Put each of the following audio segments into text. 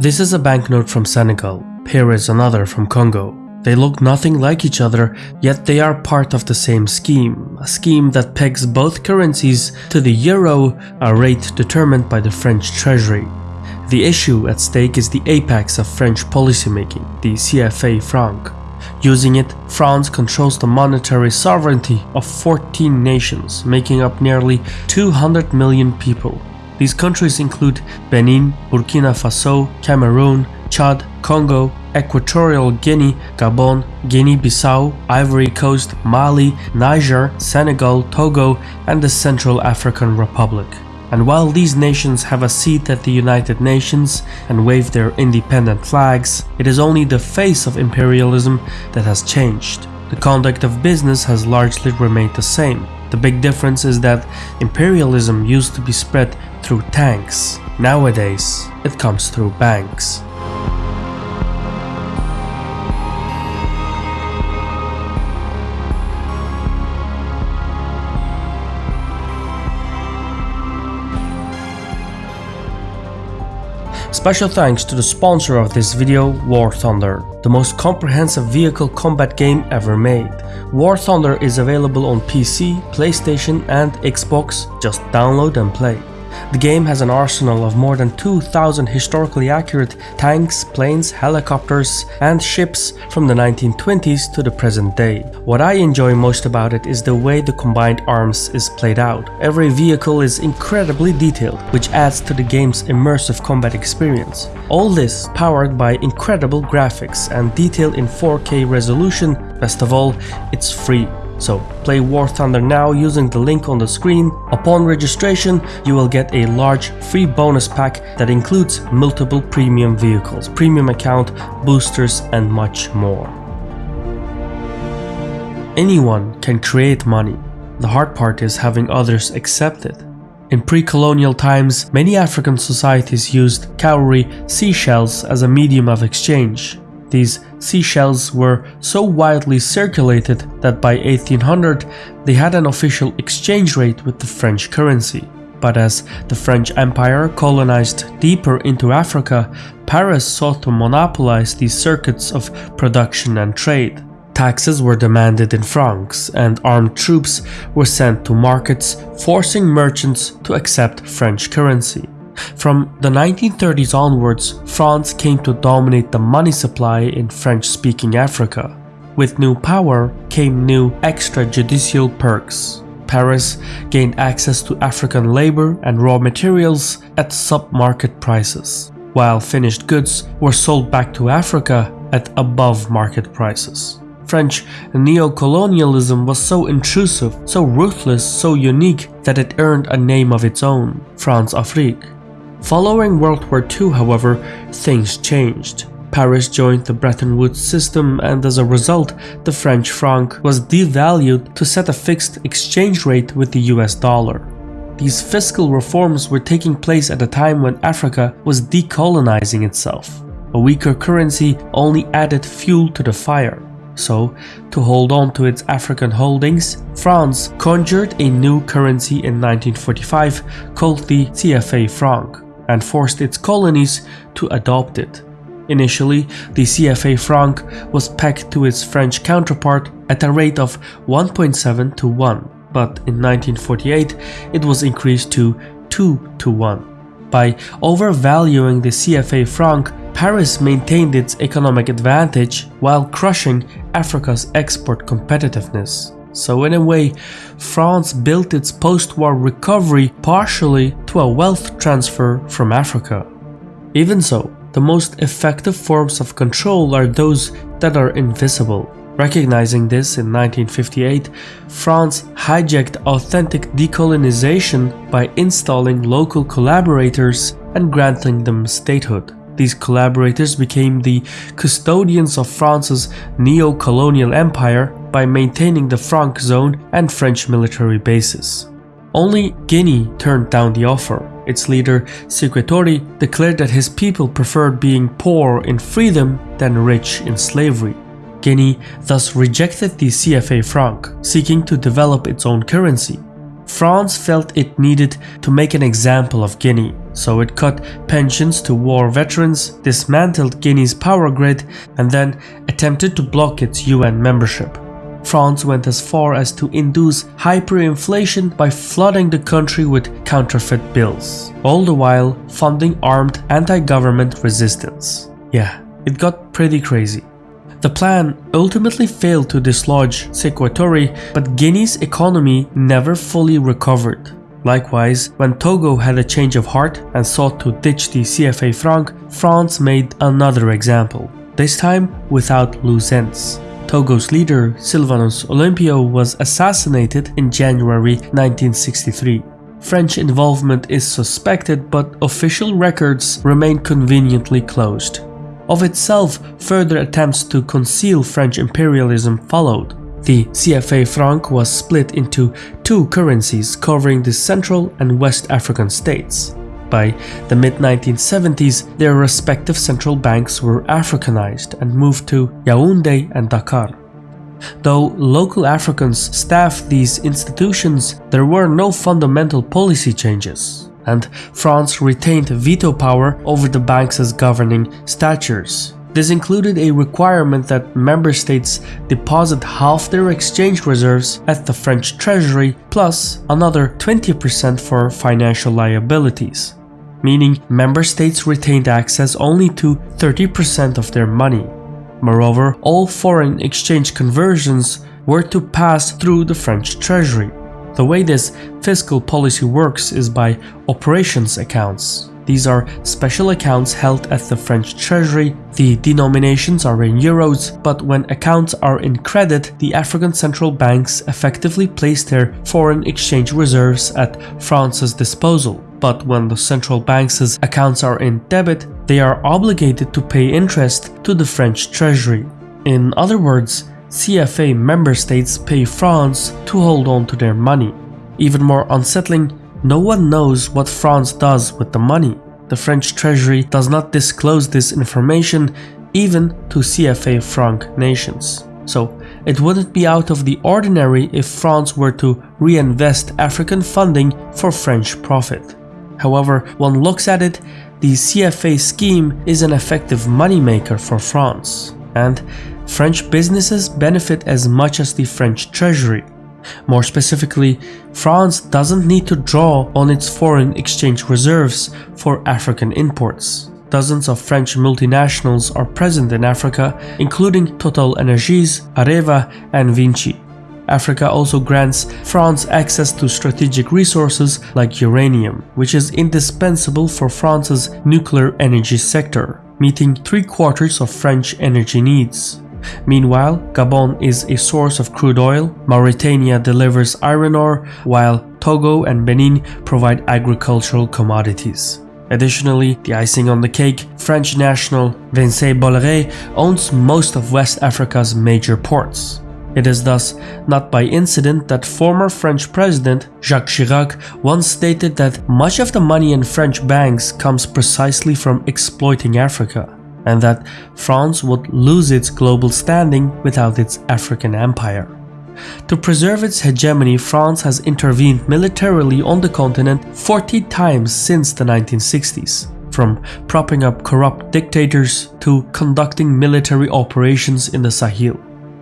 This is a banknote from Senegal. Here is another from Congo. They look nothing like each other, yet they are part of the same scheme, a scheme that pegs both currencies to the euro, a rate determined by the French treasury. The issue at stake is the apex of French policymaking, the CFA franc. Using it, France controls the monetary sovereignty of 14 nations, making up nearly 200 million people. These countries include Benin, Burkina Faso, Cameroon, Chad, Congo, Equatorial Guinea, Gabon, Guinea-Bissau, Ivory Coast, Mali, Niger, Senegal, Togo, and the Central African Republic. And while these nations have a seat at the United Nations and wave their independent flags, it is only the face of imperialism that has changed. The conduct of business has largely remained the same. The big difference is that imperialism used to be spread through tanks. Nowadays, it comes through banks. Special thanks to the sponsor of this video, War Thunder, the most comprehensive vehicle combat game ever made. War Thunder is available on PC, PlayStation and Xbox, just download and play. The game has an arsenal of more than 2000 historically accurate tanks, planes, helicopters and ships from the 1920s to the present day. What I enjoy most about it is the way the combined arms is played out. Every vehicle is incredibly detailed, which adds to the game's immersive combat experience. All this powered by incredible graphics and detail in 4K resolution, best of all, it's free. So play War Thunder now using the link on the screen. Upon registration, you will get a large free bonus pack that includes multiple premium vehicles, premium account, boosters and much more. Anyone can create money. The hard part is having others accept it. In pre-colonial times, many African societies used cowrie seashells as a medium of exchange. These seashells were so widely circulated that by 1800 they had an official exchange rate with the French currency. But as the French Empire colonized deeper into Africa, Paris sought to monopolize these circuits of production and trade. Taxes were demanded in francs and armed troops were sent to markets forcing merchants to accept French currency. From the 1930s onwards, France came to dominate the money supply in French-speaking Africa. With new power came new extrajudicial perks. Paris gained access to African labor and raw materials at sub-market prices, while finished goods were sold back to Africa at above market prices. French neo-colonialism was so intrusive, so ruthless, so unique that it earned a name of its own, Françafrique. Following World War II, however, things changed. Paris joined the Bretton Woods system and as a result, the French franc was devalued to set a fixed exchange rate with the US dollar. These fiscal reforms were taking place at a time when Africa was decolonizing itself. A weaker currency only added fuel to the fire. So, to hold on to its African holdings, France conjured a new currency in 1945 called the CFA franc and forced its colonies to adopt it. Initially, the CFA franc was pegged to its French counterpart at a rate of 1.7 to 1, but in 1948 it was increased to 2 to 1. By overvaluing the CFA franc, Paris maintained its economic advantage while crushing Africa's export competitiveness. So in a way, France built its post-war recovery partially to a wealth transfer from Africa. Even so, the most effective forms of control are those that are invisible. Recognizing this in 1958, France hijacked authentic decolonization by installing local collaborators and granting them statehood. These collaborators became the custodians of France's neo-colonial empire by maintaining the Franc zone and French military bases. Only Guinea turned down the offer. Its leader, Touré, declared that his people preferred being poor in freedom than rich in slavery. Guinea thus rejected the CFA franc, seeking to develop its own currency. France felt it needed to make an example of Guinea, so it cut pensions to war veterans, dismantled Guinea's power grid, and then attempted to block its UN membership. France went as far as to induce hyperinflation by flooding the country with counterfeit bills, all the while funding armed anti-government resistance. Yeah, it got pretty crazy. The plan ultimately failed to dislodge Sekou Touré, but Guinea's economy never fully recovered. Likewise, when Togo had a change of heart and sought to ditch the CFA franc, France made another example, this time without loose ends. Togo's leader, Sylvanus Olympio, was assassinated in January 1963. French involvement is suspected, but official records remain conveniently closed. Of itself, further attempts to conceal French imperialism followed. The CFA franc was split into two currencies covering the Central and West African states. By the mid 1970s, their respective central banks were Africanized and moved to Yaoundé and Dakar. Though local Africans staffed these institutions, there were no fundamental policy changes, and France retained veto power over the banks' governing statutes. This included a requirement that member states deposit half their exchange reserves at the French treasury plus another 20% for financial liabilities, meaning member states retained access only to 30% of their money. Moreover, all foreign exchange conversions were to pass through the French treasury. The way this fiscal policy works is by operations accounts, these are special accounts held at the French treasury. The denominations are in euros, but when accounts are in credit, the African central banks effectively place their foreign exchange reserves at France's disposal. But when the central banks' accounts are in debit, they are obligated to pay interest to the French treasury. In other words, CFA member states pay France to hold on to their money. Even more unsettling, no one knows what France does with the money. The French treasury does not disclose this information even to CFA franc nations. So it wouldn't be out of the ordinary if France were to reinvest African funding for French profit. However, one looks at it, the CFA scheme is an effective moneymaker for France, and French businesses benefit as much as the French treasury. More specifically, France doesn't need to draw on its foreign exchange reserves for African imports. Dozens of French multinationals are present in Africa, including Total Energies, Areva, and Vinci. Africa also grants France access to strategic resources like uranium, which is indispensable for France's nuclear energy sector, meeting three quarters of French energy needs. Meanwhile, Gabon is a source of crude oil, Mauritania delivers iron ore, while Togo and Benin provide agricultural commodities. Additionally, the icing on the cake, French national Vincent Bolloré owns most of West Africa's major ports. It is thus not by incident that former French President Jacques Chirac once stated that much of the money in French banks comes precisely from exploiting Africa and that France would lose its global standing without its African empire. To preserve its hegemony, France has intervened militarily on the continent 40 times since the 1960s, from propping up corrupt dictators to conducting military operations in the Sahel.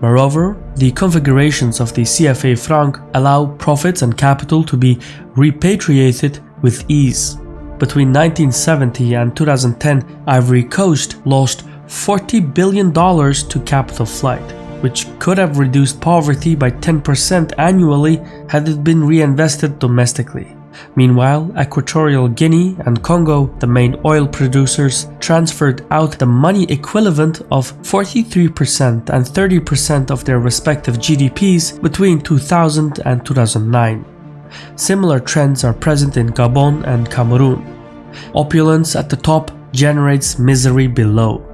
Moreover, the configurations of the CFA franc allow profits and capital to be repatriated with ease. Between 1970 and 2010, Ivory Coast lost $40 billion to capital flight, which could have reduced poverty by 10% annually had it been reinvested domestically. Meanwhile, Equatorial Guinea and Congo, the main oil producers, transferred out the money equivalent of 43% and 30% of their respective GDPs between 2000 and 2009. Similar trends are present in Gabon and Cameroon. Opulence at the top generates misery below.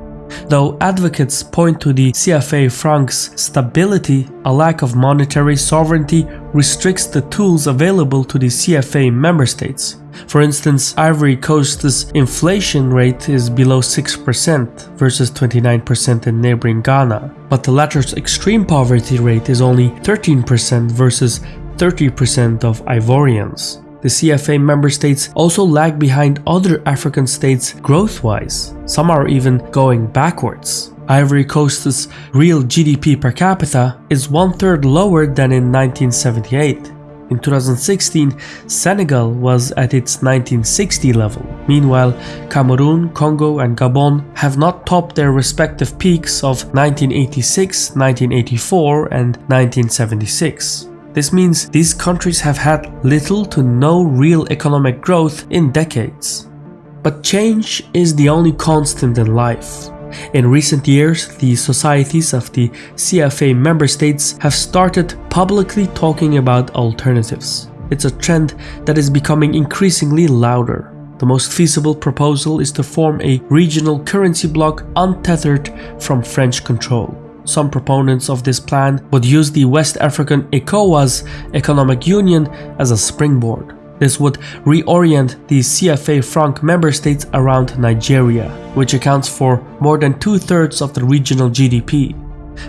Though advocates point to the CFA franc's stability, a lack of monetary sovereignty restricts the tools available to the CFA member states. For instance, Ivory Coast's inflation rate is below 6% versus 29% in neighboring Ghana, but the latter's extreme poverty rate is only 13% versus 30% of Ivorians. The CFA member states also lag behind other African states growth wise. Some are even going backwards. Ivory Coast's real GDP per capita is one third lower than in 1978. In 2016, Senegal was at its 1960 level. Meanwhile, Cameroon, Congo, and Gabon have not topped their respective peaks of 1986, 1984, and 1976. This means these countries have had little to no real economic growth in decades. But change is the only constant in life. In recent years, the societies of the CFA member states have started publicly talking about alternatives. It's a trend that is becoming increasingly louder. The most feasible proposal is to form a regional currency bloc untethered from French control. Some proponents of this plan would use the West African ECOWAS economic union as a springboard. This would reorient the CFA franc member states around Nigeria, which accounts for more than two-thirds of the regional GDP.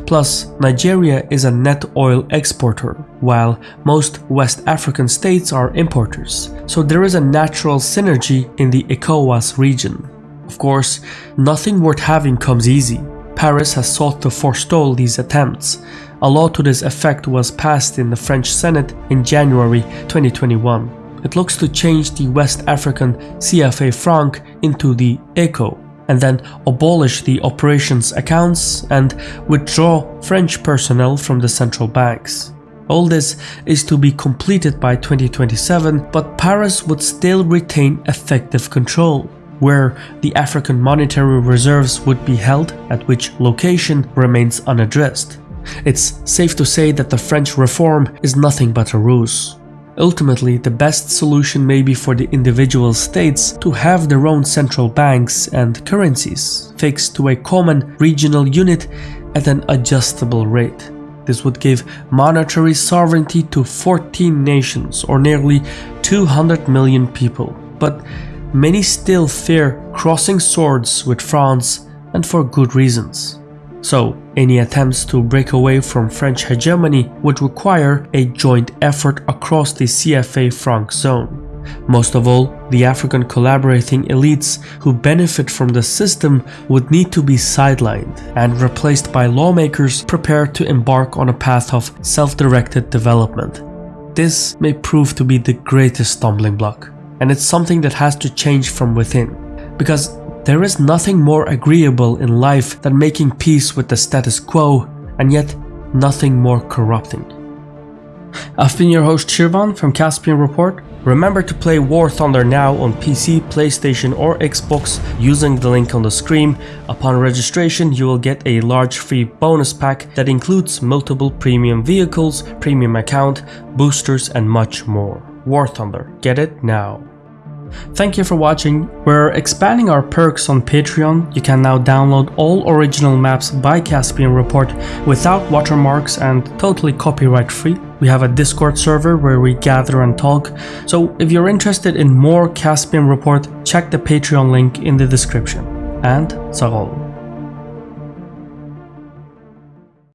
Plus, Nigeria is a net oil exporter, while most West African states are importers, so there is a natural synergy in the ECOWAS region. Of course, nothing worth having comes easy. Paris has sought to forestall these attempts. A law to this effect was passed in the French Senate in January 2021. It looks to change the West African CFA franc into the ECO and then abolish the operations accounts and withdraw French personnel from the central banks. All this is to be completed by 2027, but Paris would still retain effective control, where the African monetary reserves would be held, at which location remains unaddressed. It's safe to say that the French reform is nothing but a ruse. Ultimately, the best solution may be for the individual states to have their own central banks and currencies fixed to a common regional unit at an adjustable rate. This would give monetary sovereignty to 14 nations or nearly 200 million people. But many still fear crossing swords with France and for good reasons. So, any attempts to break away from French hegemony would require a joint effort across the CFA franc zone. Most of all, the African collaborating elites who benefit from the system would need to be sidelined and replaced by lawmakers prepared to embark on a path of self-directed development. This may prove to be the greatest stumbling block, and it's something that has to change from within, because there is nothing more agreeable in life than making peace with the status quo, and yet nothing more corrupting. I've been your host Shirvan from Caspian Report. Remember to play War Thunder now on PC, PlayStation or Xbox using the link on the screen. Upon registration you will get a large free bonus pack that includes multiple premium vehicles, premium account, boosters and much more. War Thunder, get it now. Thank you for watching. We're expanding our perks on Patreon. You can now download all original maps by Caspian Report without watermarks and totally copyright free. We have a Discord server where we gather and talk. So if you're interested in more Caspian Report, check the Patreon link in the description. And Sarol.